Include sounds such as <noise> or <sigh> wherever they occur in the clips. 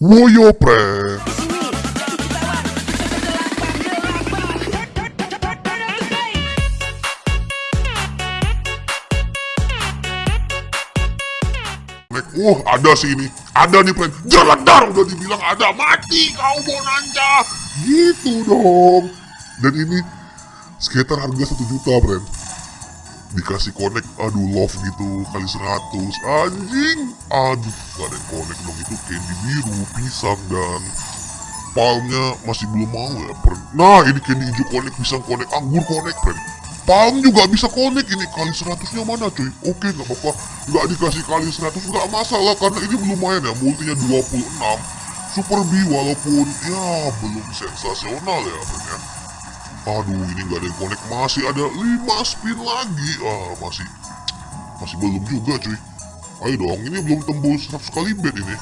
Woyo Prank Wah ada sih ini Ada nih prank Jeledar udah dibilang ada. Mati kau Bonanza Gitu dong. Dan ini Sekitar harga 1 juta friend Dikasih connect Aduh love gitu Kali 100 Anjing! Aduh Gak ada yang connect dong Itu candy biru Pisang dan Palmnya masih belum mau ya friend Nah ini candy hijau connect Pisang connect Anggur connect friend Palm juga bisa connect ini kali 100 nya mana cuy? Oke nggak apa-apa. Nggak dikasih kali 100 nggak masalah karena ini lumayan ya multinya 26 Super B walaupun ya belum sensasional ya friend ya Aduh ini nggak ada yang connect. Masih ada 5 spin lagi. Ah masih masih belum juga cuy. Ayo dong ini belum tembus 100 kali bet ini.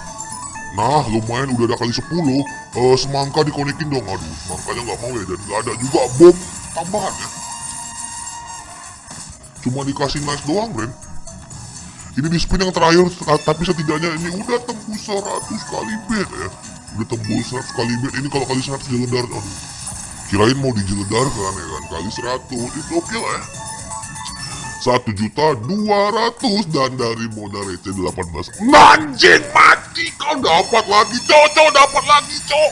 Nah lumayan udah ada kali 10 uh, Semangka dikonekin dong. Aduh semangkanya nggak mau ya dan nggak ada juga bom tambahan ya. Cuma dikasih nice doang Bren Ini di spin yang terakhir Tapi setidaknya ini udah tembus 100 kali bet ya. Udah tembus 100 kali bet. Ini kalau kali 100 jeledar Aduh Kirain mau dijeledarkan ya kan? Kali 100 itu oke lah ya. Satu juta dua ratus. Dan dari modal receh 18 Anjing mati. Kau dapat lagi cok dapat lagi cok.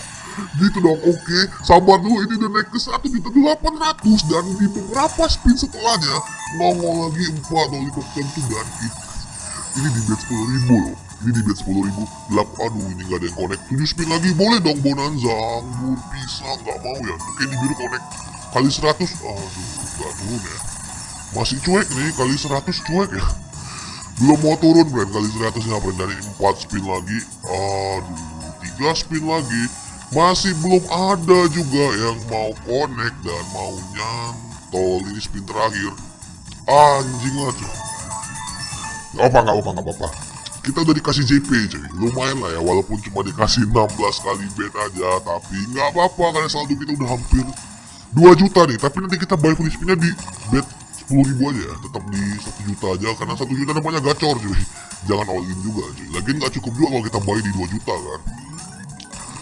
Gitu dong oke. Sabar dulu ini udah naik ke satu juta delapan ratus. Dan di beberapa spin setelahnya? Nongol lagi empat lollipop tentu dan ini di bet sepuluh ribu loh ini di sepuluh ribu gelap aduh ini gak ada yang connect. Tujuh spin lagi. Boleh dong bonanza. Anggur pisang nggak mau ya. Oke di biru connect. Kali 100 aduh gak turun ya. Masih cuek nih kali 100 cuek ya. Belum mau turun brand kali 100 nya brand dari 4 spin lagi. Aduh 3 spin lagi. Masih belum ada juga yang mau connect dan mau nyantol. Ini spin terakhir. Anjing cuy. Gak apa gak apa gak apa kita udah dikasih JP cuy. Lumayan lah ya walaupun cuma dikasih 16 kali bet aja tapi nggak apa-apa karena saldo kita udah hampir 2 juta nih. Tapi nanti kita buy spinnya di bet 10 ribu aja ya. Tetap di 1 juta aja karena 1 juta namanya gacor cuy. <laughs> Jangan all in juga cuy. Lagian nggak cukup juga kalau kita buy di 2 juta kan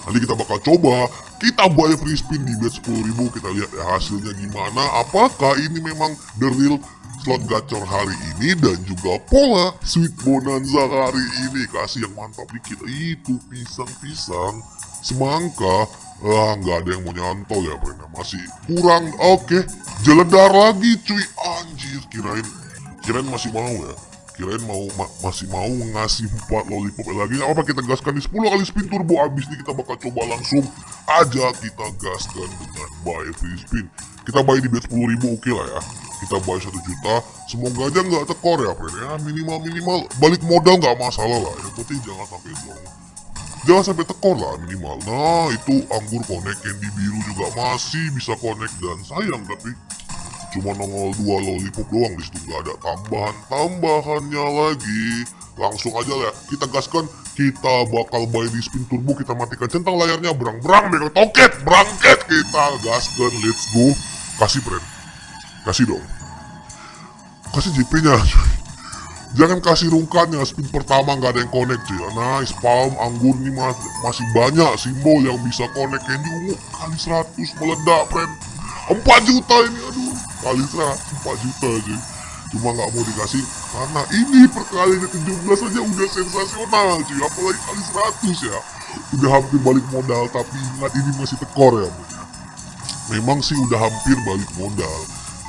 nanti kita bakal coba. Kita buy free spin di bet 10 ribu kita lihat ya hasilnya gimana. Apakah ini memang the real slot gacor hari ini dan juga pola sweet bonanza hari ini? Kasih yang mantap dikit. Itu pisang-pisang. Semangka. Ah nggak ada yang mau nyantol ya Brenda. Masih kurang. Oke jeledar lagi cuy. Anjir kirain kirain masih mau ya kirain mau ma masih mau ngasih 4 lollipop lagi. Apa kita gaskan di 10 kali spin turbo? Abis ini kita bakal coba langsung aja kita gaskan dengan buy free spin. Kita buy di bet 10 ribu oke okay lah ya. Kita buy 1 juta. Semoga aja nggak tekor ya friend ya. Minimal minimal. Balik modal nggak masalah lah. Yang penting jangan sampai dong jangan sampai tekor lah minimal. Nah itu anggur connect candy biru juga masih bisa connect dan sayang tapi cuma nongol dua lollipop doang di situ nggak ada tambahan. Tambahannya lagi. Langsung aja lah kita gaskan. Kita bakal buy di spin turbo kita matikan centang layarnya. Berang berang megang toket berangket kita. Gaskan let's go. Kasih friend. Kasih dong. Kasih JP nya jangan kasih rungkannya spin pertama nggak ada yang connect cuy. Nice palm anggur nih mas masih banyak simbol yang bisa connect. Candy ungu kali 100 meledak friend. 4 juta ini kali 100 4 juta cuy cuma nggak mau dikasih. Karena ini perkalinya 17 aja udah sensasional cuy. Apalagi kali 100 ya. Udah hampir balik modal tapi ingat ini masih tekor ya memang sih udah hampir balik modal.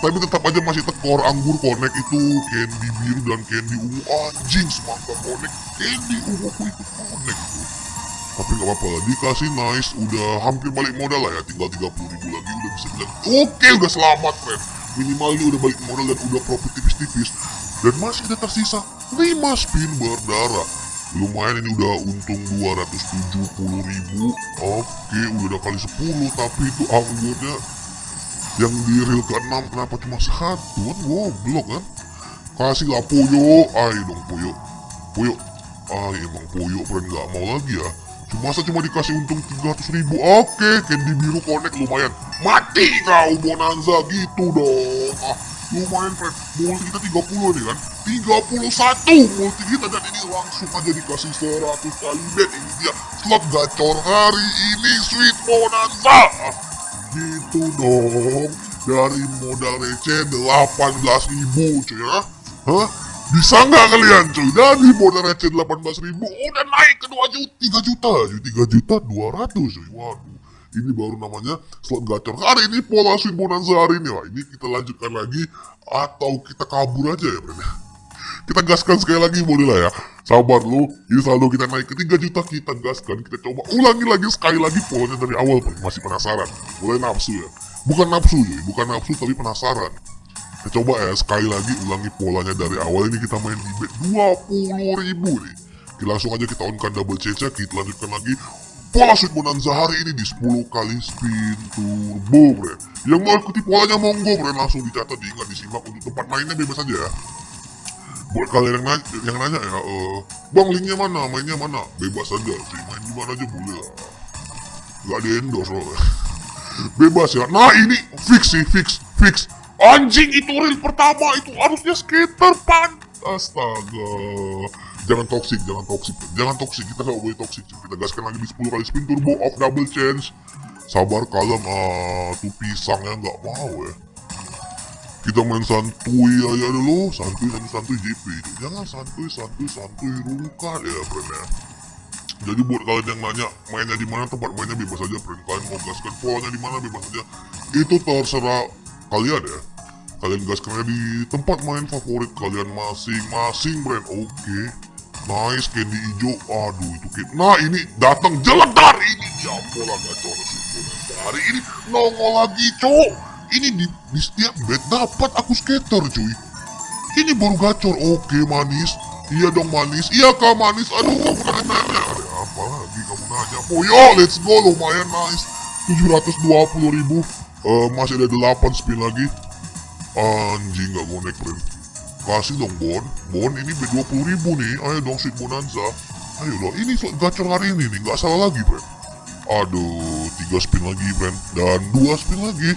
Tapi tetap aja masih tekor. Anggur connect itu candy biru dan candy ungu. Anjing semangka connect candy ungu itu connect tuh tapi nggak apa-apa lah dikasih nice. Udah hampir balik modal lah ya. Tinggal 30 ribu lagi udah bisa bilang oke udah selamat friend minimal ini udah balik modal dan udah profit tipis-tipis. Dan masih ada tersisa 5 spin berdarah. Lumayan ini udah untung 270 ribu. Oke udah ada kali 10 tapi itu anggurnya yang di reel ke-6 kenapa cuma satu? Kan goblok kan? Kasih lah Puyo. Ayo dong Puyo. Puyo. Ah emang Puyo friend gak mau lagi ya Masa cuma dikasih untung 300 ribu? Oke candy biru connect lumayan. Mati kau Bonanza gitu dong. Ah, lumayan friend multi kita 30 nih kan? 31 multi kita dan ini langsung aja dikasih 100 kali. Bet ini dia. Slot gacor hari ini sweet bonanza. Gitu dong. Dari modal receh 18 ribu cuy ya. Hah? Bisa nggak kalian cuy? Dari modal receh 18 ribu udah naik ke 2 juta. 3 juta cuy. 3 juta 200 cuy. Waduh. Ini baru namanya slot gacor. Hari ini pola sweet bonanza hari ini Wah, ini kita lanjutkan lagi atau kita kabur aja ya friend ya? Kita gaskan sekali lagi boleh lah ya. Sabar lu. Ini selalu kita naik ke 3 juta. Kita gaskan kita coba ulangi lagi sekali lagi polanya dari awal masih penasaran. Mulai nafsu ya? Bukan nafsu ya bukan nafsu tapi penasaran kita coba ya sekali lagi ulangi polanya dari awal ini kita main di bet 20 ribu nih. Oke, langsung aja kita onkan double CC kita lanjutkan lagi. Pola Sweet Bonanza hari ini di 10 kali spin turbo bre. Yang mau ikuti polanya monggo bre. Langsung dicatat diingat disimak untuk tempat mainnya bebas aja ya. Buat kalian yang nanya, yang nanya ya uh, Bang linknya mana, mainnya mana? Bebas aja sih, main di mana aja boleh lah. Gak di endorse loh. <laughs> Bebas ya. Nah ini fix sih, fix, fix Anjing itu reel pertama itu harusnya skater pan. Astaga. Jangan toxic, jangan toxic. Jangan toxic, kita gak boleh toxic. Kita gaskan lagi di 10 kali spin turbo off double chance Sabar kalem, ah, tuh pisangnya nggak mau ya. Kita main santuy aja dulu. Santuy, santuy, santuy JP Jangan santuy, santuy, santuy rungkat ya friend ya. Jadi buat kalian yang nanya mainnya di mana tempat mainnya bebas aja friend. Kalian mau gaskan polanya di mana bebas aja. Itu terserah kalian ya. Kalian gaskan aja di tempat main favorit kalian masing-masing friend oke. Nice candy hijau. Aduh itu kayak nah ini datang jeledar ini ya pola gacor. Hari ini nongol lagi cowok. Ini di, di setiap bet dapat aku skater cuy. Ini baru gacor. Oke manis. Iya dong manis. Iya kak manis. Aduh kamu nanya. Apa lagi? Kamu nanya. Poyo let's go. Lumayan nice. 720 ribu Eh, masih ada 8 spin lagi. Anjing gak bonek friend kasih dong Bon. Bon ini B20 ribu nih. Ayo dong sweet bonanza. Ayo dong ini gacor hari ini nih nggak salah lagi friend aduh tiga spin lagi friend dan dua spin lagi.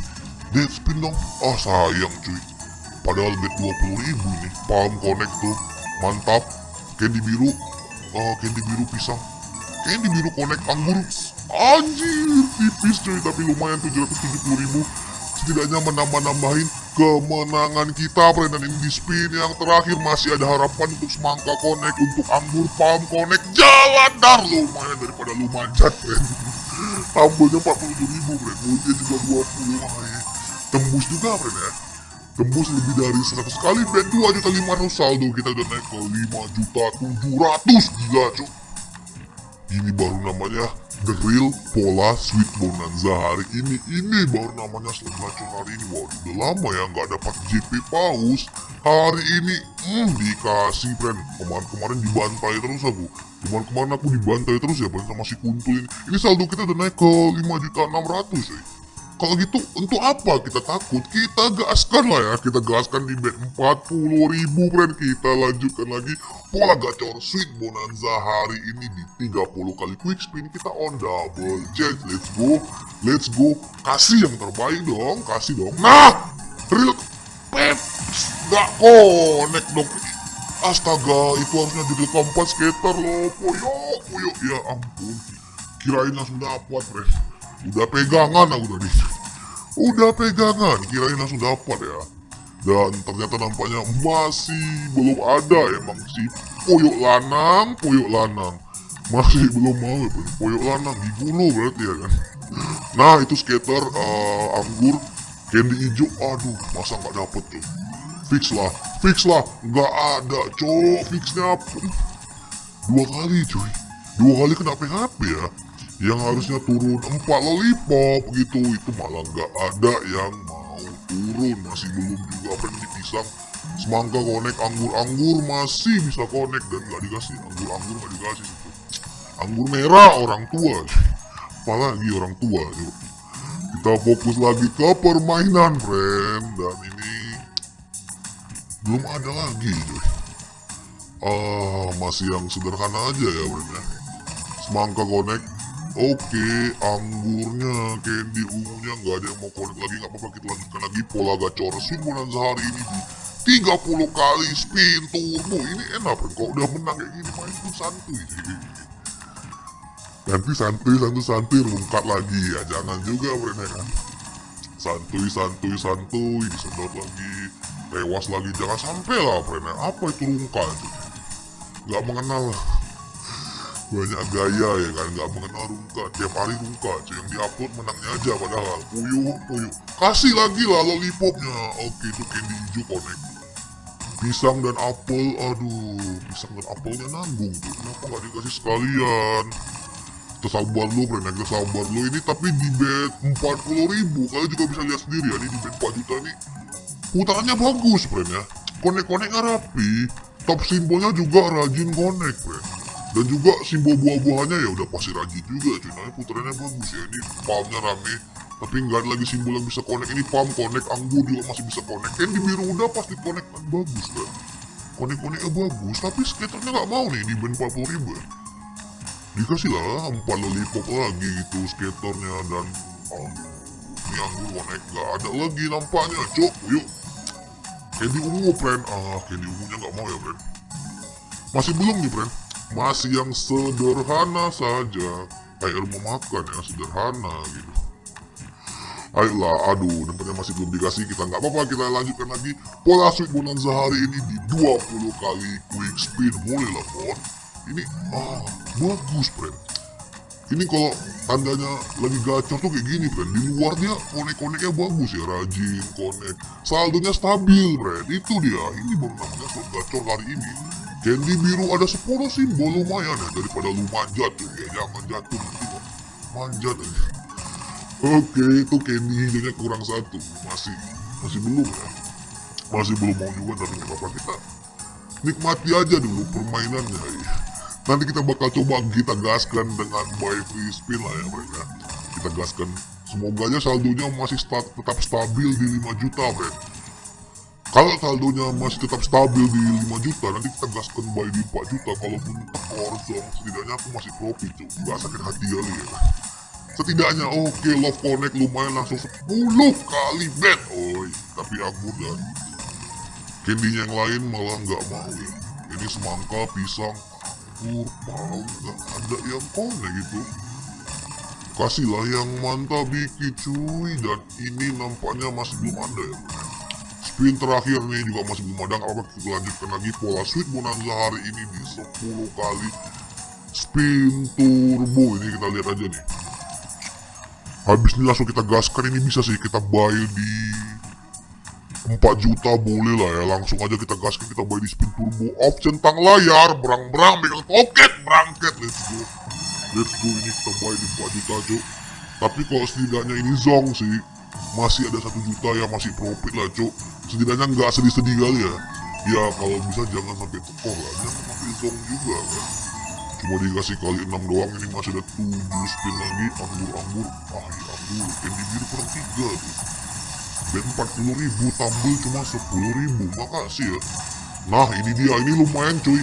Dead spin dong. Ah sayang cuy. Padahal bet 20 ribu nih palm connect tuh. Mantap. Candy biru. Oh candy biru pisang. Candy biru connect anggur anjir tipis cuy tapi lumayan 770 ribu. Setidaknya menambah-nambahin kemenangan kita friend dan ini di spin yang terakhir. Masih ada harapan untuk semangka connect untuk anggur palm connect. Jalan dar lumayan daripada lu manjat friend tambahnya 47 ribu friend mulutnya juga 20 lumayan tembus juga friend ya. Tembus lebih dari 100 kali bet 2 juta 500 saldo. Kita udah naik ke 5 juta 700 gila cuy. Ini baru namanya Real Pola Sweet Bonanza hari ini Ini baru namanya hari ini Wah udah lama ya nggak dapat JP Paus. Hari ini hmm, dikasih friend. Kemarin-kemarin dibantai terus aku. Kemarin-kemarin aku dibantai terus ya friend sama si kuntul ini. Saldo kita udah naik ke 5 juta 600 ya kalau gitu untuk apa kita takut? Kita gaskan lah ya. Kita gaskan di bet 40 ribu friend. Kita lanjutkan lagi. Pola gacor sweet bonanza hari ini di 30 kali quick spin. Kita on double. Let's go. Let's go. Kasih yang terbaik dong. Kasih dong. Nah! Real pep nggak connect dong. Astaga itu harusnya jadi keempat skater loh. Poyo poyo ya ampun. Kirain langsung dapat friend udah pegangan aku tadi. Udah pegangan. Kirain langsung dapat ya. Dan ternyata nampaknya masih belum ada emang si poyok lanang poyok lanang. Masih belum mau ya poyok. Lanang digulu berarti ya kan. Nah itu skater uh, anggur candy hijau. Aduh masa nggak dapet tuh? Fix lah fix lah. Nggak ada cowok fixnya pun. Dua kali cuy. Dua kali kena PHP ya yang harusnya turun empat lollipop gitu. Itu malah nggak ada yang mau turun. Masih belum juga friend di pisang semangka konek anggur-anggur masih bisa konek. Dan nggak dikasih. Anggur-anggur nggak dikasih situ anggur merah orang tua. Apalagi orang tua yuk. kita fokus lagi ke permainan friend dan ini belum ada lagi ah masih yang sederhana aja ya friend ya. Semangka konek Oke, anggurnya, candy ungunya nggak ada yang mau connect lagi nggak apa-apa kita lanjutkan lagi pola gacor swing bonanza hari ini di 30 kali spin turbo ini enak kalau udah menang kayak gini main tuh santuy. Nanti santuy santuy santuy. Rungkat lagi ya. Jangan juga bro ya kan? Santuy santuy santuy. Disedot lagi tewas lagi. Jangan sampai lah bro apa itu rungkat nggak mengenal banyak gaya ya kan? Nggak mengenal rungka. Tiap hari cuy yang diupload menangnya aja padahal. Puyuh puyuh kasih lagi lah lollipopnya. Oke itu candy hijau connect. Pisang dan apel aduh. Pisang dan apelnya nanggung tuh. Kenapa nggak dikasih sekalian? Kita sabar lo friend kita sabar lo ini tapi di bet 40 ribu. Kalian juga bisa lihat sendiri ya ini di bet 4 juta nih putarannya bagus friend ya. Konek-koneknya rapi. Top simbolnya juga rajin konek friend dan juga simbol buah-buahannya ya udah pasti rajin juga cuy. Nah putarannya bagus ya. Ini palmnya rame tapi nggak ada lagi simbol yang bisa connect. Ini palm connect anggur juga masih bisa connect. Kan di biru udah pasti connect kan bagus kan? Connect connectnya bagus tapi skaternya nggak mau nih di band 40 ribu ya. Dikasih lah empat lollipop lagi gitu skaternya dan oh, ini anggur connect. Nggak ada lagi nampaknya cok. Yuk. Candy ungu friend. Ah candy ungunya nggak mau ya friend. Masih belum nih friend masih yang sederhana saja. Kayak rumah makan yang sederhana gitu. Ayolah aduh nampaknya masih belum dikasih kita. Nggak apa-apa kita lanjutkan lagi. Pola sweet bonanza hari ini di 20 kali quick spin. Boleh lah pon ini ah bagus friend. Ini kalau tandanya lagi gacor tuh kayak gini friend. Di luar dia konek-koneknya bagus ya rajin konek. Saldonya stabil friend. Itu dia. Ini baru namanya slot gacor hari ini Candy biru ada 10 simbol lumayan ya daripada lu manjat tuh ya jangan jatuh kok manjat aja. Oke itu candy hijaunya kurang satu masih masih belum ya masih belum mau juga tapi nggak apa kita nikmati aja dulu permainannya ya. Nanti kita bakal coba kita gaskan dengan buy free spin lah ya mereka. Kita gaskan semoga aja saldonya masih tetap stabil di 5 juta friend kalau saldonya masih tetap stabil di 5 juta nanti kita gaskan buy di 4 juta. Kalaupun tekor setidaknya aku masih profit cuy. Gak sakit hati kali ya. Setidaknya oke okay, love connect lumayan langsung 10 kali bet. Oi tapi aku dan candy yang lain malah nggak mau. Ya ini semangka pisang kurpal nggak ada yang connect gitu. Kasihlah yang mantap dikit cuy. Dan ini nampaknya masih belum ada ya spin terakhir nih juga masih belum ada apa kita lanjutkan lagi. Pola sweet bonanza hari ini di 10 kali spin turbo. Ini kita lihat aja nih. Habis ini langsung kita gaskan ini bisa sih kita buy di 4 juta boleh lah ya. Langsung aja kita gaskan kita buy di spin turbo. Off centang layar berang berang megang toket berangket let's go. Let's go ini kita buy di 4 juta cuk tapi kalau setidaknya ini zong sih masih ada satu juta ya masih profit lah cuk setidaknya nggak sedih-sedih kali ya. Ya kalau bisa jangan sampai tekor lah. Jangan sampai zong juga kan. Cuma dikasih kali 6 doang ini masih ada 7 spin lagi. Anggur-anggur ah ya anggur candy biru kurang 3 tuh. Dan 40 ribu tambel cuma 10 ribu. Makasih ya. Nah ini dia. Ini lumayan cuy.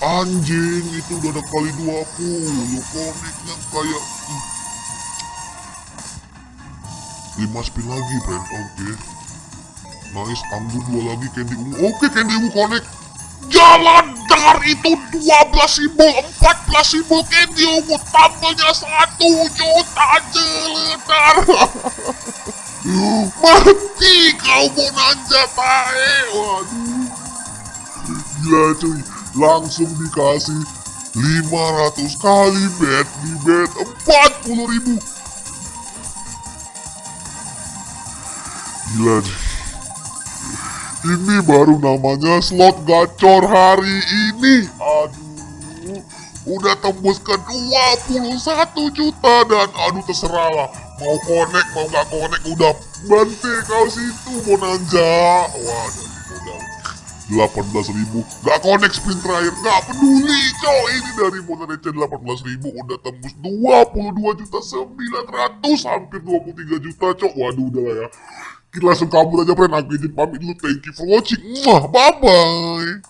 Anjing itu udah ada kali 20 koneknya kayak 5 spin lagi friend. Oke. okay. Nice anggur dua lagi candy ungu. Oke candy ungu connect. Jalan dar itu 12 simbol 14 simbol candy ungu. Tambahnya 1 juta jeledar <laughs> mati kau bonanza tae waduh. Gila cuy. Langsung dikasih 500 kali bet di bet 40 ribu. Gila nih. Ini baru namanya slot gacor hari ini. Aduh. Udah tembus ke 21 juta dan aduh terserah lah. Mau connect mau gak connect udah bantai kau situ Bonanza. Dari modal 18 ribu Gak connect spin terakhir Gak peduli cow Ini dari receh 18 ribu Udah tembus 22 juta 900 Hampir 23 juta cow Waduh udah lah ya kita langsung kabur aja friend aku izin pamit dulu. Thank you for watching. Bye bye